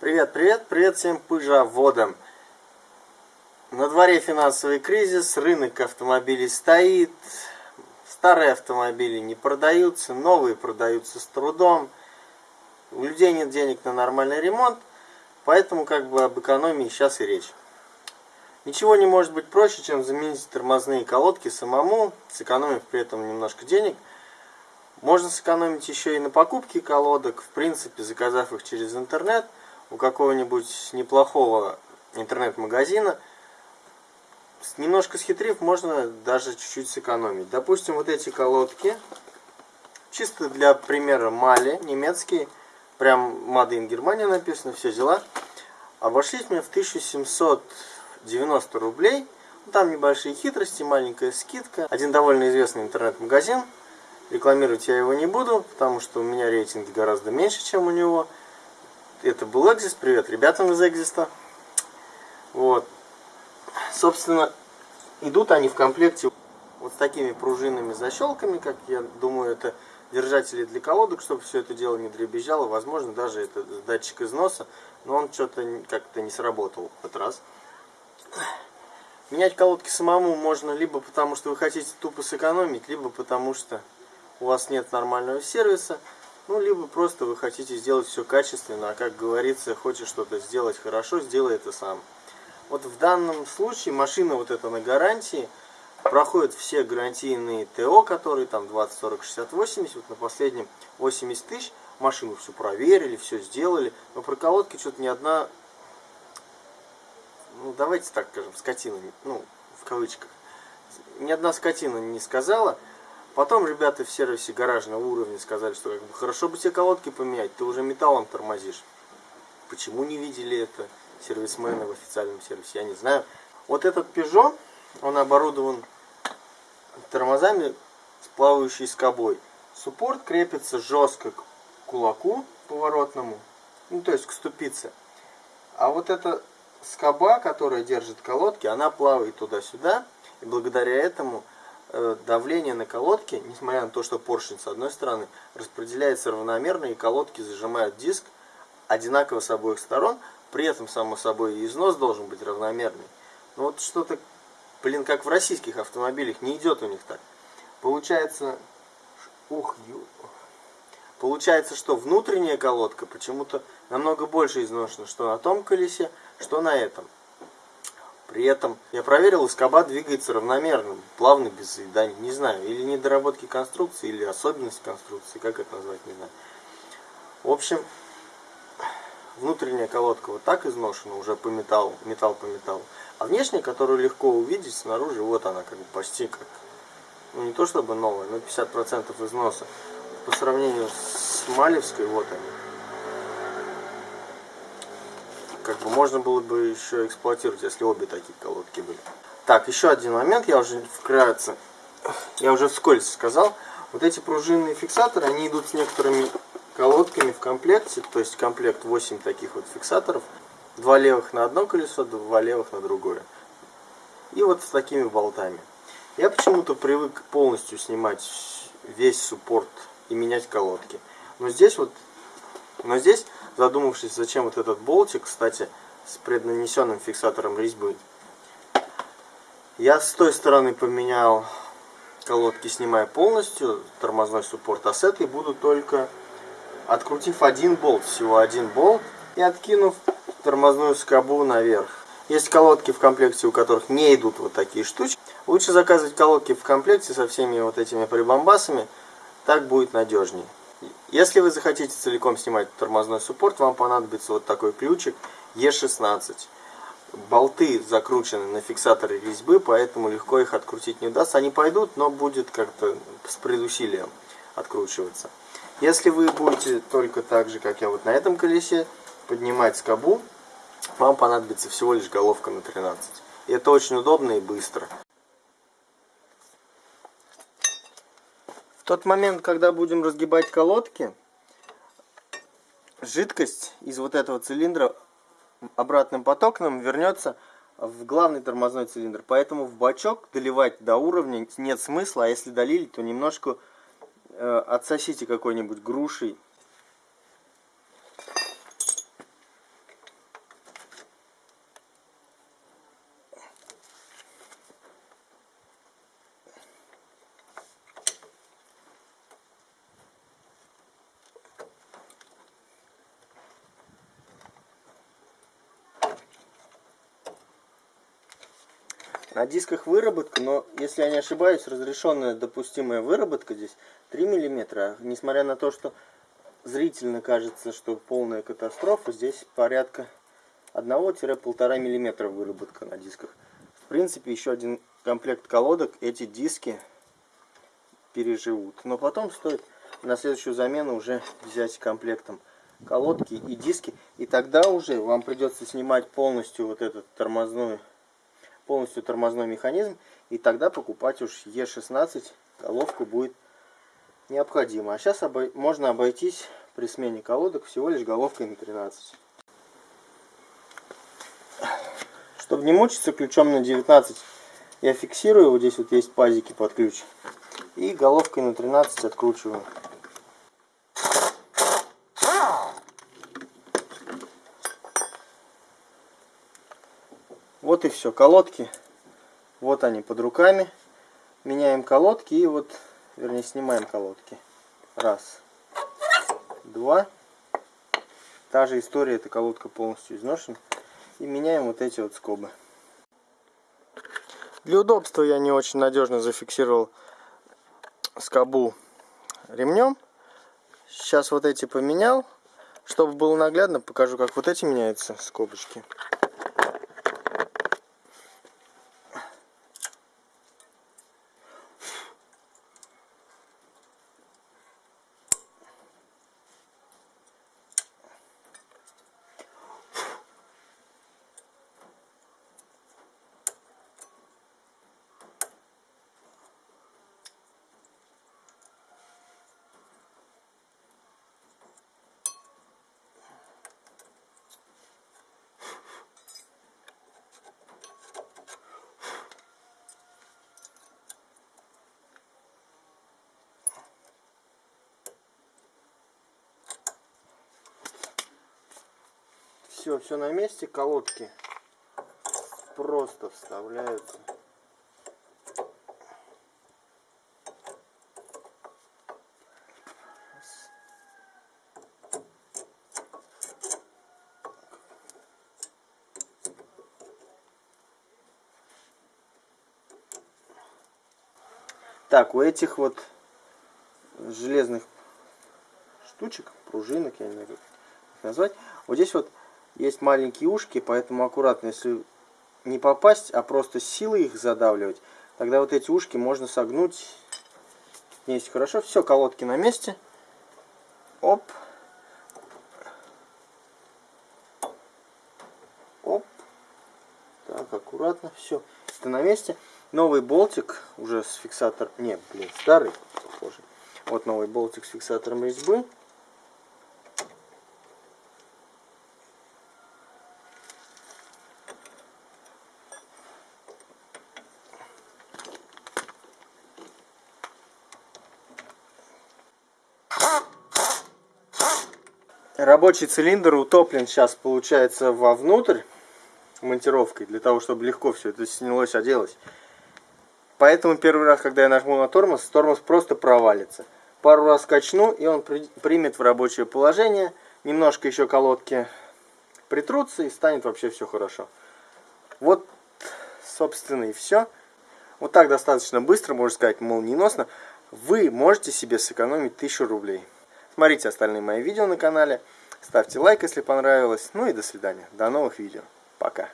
Привет, привет, привет всем пыжаводам. На дворе финансовый кризис, рынок автомобилей стоит, старые автомобили не продаются, новые продаются с трудом, у людей нет денег на нормальный ремонт, поэтому как бы об экономии сейчас и речь. Ничего не может быть проще, чем заменить тормозные колодки самому, сэкономив при этом немножко денег. Можно сэкономить еще и на покупке колодок, в принципе, заказав их через интернет – у какого-нибудь неплохого интернет-магазина, немножко схитрив, можно даже чуть-чуть сэкономить. Допустим, вот эти колодки, чисто для примера Мали, немецкие, прям in Германия написано, все дела, обошлись мне в 1790 рублей. Там небольшие хитрости, маленькая скидка. Один довольно известный интернет-магазин. Рекламировать я его не буду, потому что у меня рейтинг гораздо меньше, чем у него это был Экзис. Привет ребятам из Экзиста. Вот. Собственно, идут они в комплекте вот с такими пружинными защелками, как я думаю, это держатели для колодок, чтобы все это дело не дребезжало. Возможно, даже это датчик износа, но он что-то как-то не сработал в этот раз. Менять колодки самому можно либо потому, что вы хотите тупо сэкономить, либо потому, что у вас нет нормального сервиса. Ну, либо просто вы хотите сделать все качественно, а как говорится, хочешь что-то сделать хорошо, сделай это сам. Вот в данном случае машина вот эта на гарантии, проходит все гарантийные ТО, которые там 20, 40, 60, 80, вот на последнем 80 тысяч, машину все проверили, все сделали, но про колодки что-то ни одна, ну давайте так скажем, скотина, ну в кавычках, ни одна скотина не сказала, Потом ребята в сервисе гаражного уровня сказали, что как бы, хорошо бы тебе колодки поменять, ты уже металлом тормозишь. Почему не видели это сервисмены в официальном сервисе, я не знаю. Вот этот Peugeot, он оборудован тормозами с плавающей скобой. Суппорт крепится жестко к кулаку поворотному, ну то есть к ступице. А вот эта скоба, которая держит колодки, она плавает туда-сюда, и благодаря этому давление на колодке, несмотря на то, что поршень с одной стороны распределяется равномерно, и колодки зажимают диск одинаково с обоих сторон, при этом, само собой, износ должен быть равномерный. Но вот что-то, блин, как в российских автомобилях, не идет у них так. Получается, ух, ю, получается, что внутренняя колодка почему-то намного больше изношена, что на том колесе, что на этом. При этом я проверил, и скоба двигается равномерно, плавно, без заеданий. Не знаю, или недоработки конструкции, или особенность конструкции, как это назвать, не знаю. В общем, внутренняя колодка вот так изношена, уже по металлу, металл по металлу. А внешняя, которую легко увидеть снаружи, вот она как бы почти как, ну не то чтобы новая, но 50% износа. По сравнению с Малевской, вот они как бы можно было бы еще эксплуатировать, если обе такие колодки были. Так, еще один момент, я уже вкратце, я уже вскользь сказал, вот эти пружинные фиксаторы, они идут с некоторыми колодками в комплекте, то есть комплект 8 таких вот фиксаторов, два левых на одно колесо, два левых на другое. И вот с такими болтами. Я почему-то привык полностью снимать весь суппорт и менять колодки. Но здесь вот, но здесь задумавшись, зачем вот этот болтик, кстати, с преднанесенным фиксатором резьбы. Я с той стороны поменял колодки, снимая полностью тормозной суппорт, а с этой буду только, открутив один болт, всего один болт, и откинув тормозную скобу наверх. Есть колодки в комплекте, у которых не идут вот такие штучки. Лучше заказывать колодки в комплекте со всеми вот этими прибамбасами, так будет надежнее. Если вы захотите целиком снимать тормозной суппорт, вам понадобится вот такой ключик E16. Болты закручены на фиксаторы резьбы, поэтому легко их открутить не удастся. Они пойдут, но будет как-то с предусилием откручиваться. Если вы будете только так же, как я вот на этом колесе, поднимать скобу, вам понадобится всего лишь головка на 13. И это очень удобно и быстро. Тот момент, когда будем разгибать колодки, жидкость из вот этого цилиндра обратным потоком вернется в главный тормозной цилиндр. Поэтому в бачок доливать до уровня нет смысла, а если долили, то немножко э, отсосите какой-нибудь грушей. На дисках выработка, но, если я не ошибаюсь, разрешенная допустимая выработка здесь 3 мм. Несмотря на то, что зрительно кажется, что полная катастрофа, здесь порядка 1-1,5 мм выработка на дисках. В принципе, еще один комплект колодок эти диски переживут. Но потом стоит на следующую замену уже взять комплектом колодки и диски. И тогда уже вам придется снимать полностью вот этот тормозной, полностью тормозной механизм. И тогда покупать уж Е16 головку будет необходимо. А сейчас обой можно обойтись при смене колодок всего лишь головкой на 13. Чтобы не мучиться, ключом на 19 я фиксирую. Вот здесь вот есть пазики под ключ. И головкой на 13 откручиваю. Вот и все. Колодки. Вот они под руками. Меняем колодки и вот, вернее, снимаем колодки. Раз. Два. Та же история, эта колодка полностью изношена. И меняем вот эти вот скобы. Для удобства я не очень надежно зафиксировал скобу ремнем. Сейчас вот эти поменял. Чтобы было наглядно, покажу, как вот эти меняются скобочки. Все, все на месте, колодки просто вставляются. Так, у этих вот железных штучек, пружинок, я не знаю как назвать, вот здесь вот есть маленькие ушки, поэтому аккуратно, если не попасть, а просто силой их задавливать, тогда вот эти ушки можно согнуть. Есть хорошо. Все, колодки на месте. Оп. Оп. Так, аккуратно. Все. Это на месте. Новый болтик уже с фиксатором. Не, блин, старый, похоже. Вот новый болтик с фиксатором резьбы. Рабочий цилиндр утоплен сейчас, получается, вовнутрь монтировкой, для того, чтобы легко все это снялось, оделось. Поэтому первый раз, когда я нажму на тормоз, тормоз просто провалится. Пару раз качну, и он примет в рабочее положение. Немножко еще колодки притрутся, и станет вообще все хорошо. Вот, собственно, и все. Вот так достаточно быстро, можно сказать, молниеносно. Вы можете себе сэкономить 1000 рублей. Смотрите остальные мои видео на канале. Ставьте лайк, если понравилось. Ну и до свидания. До новых видео. Пока.